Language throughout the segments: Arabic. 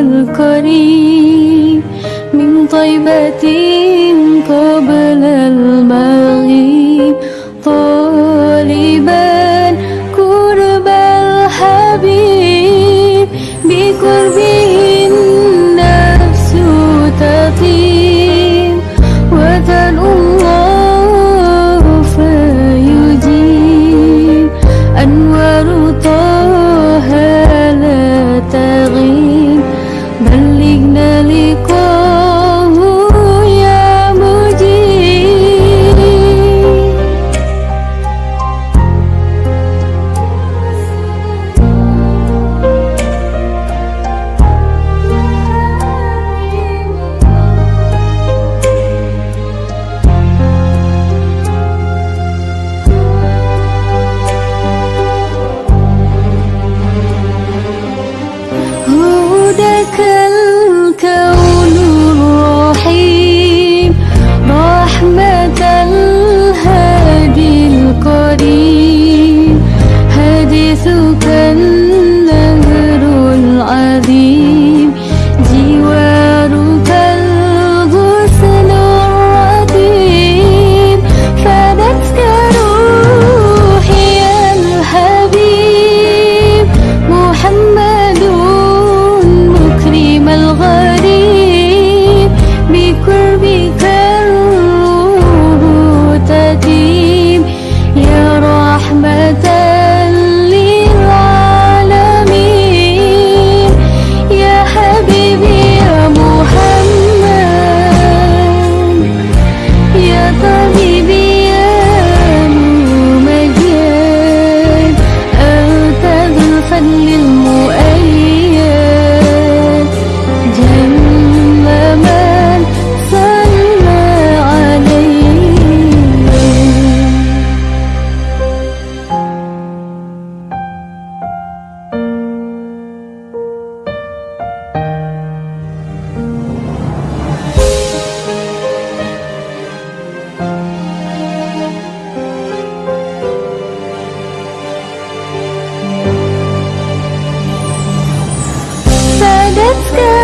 الكريم من طيبة قبل المغيب. طالبا قرب الحبيب بقربي dù cần sky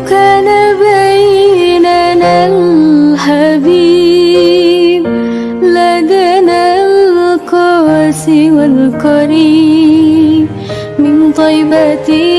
كان بيننا الحبيب لدنا القاسي والقريب. من طيبتي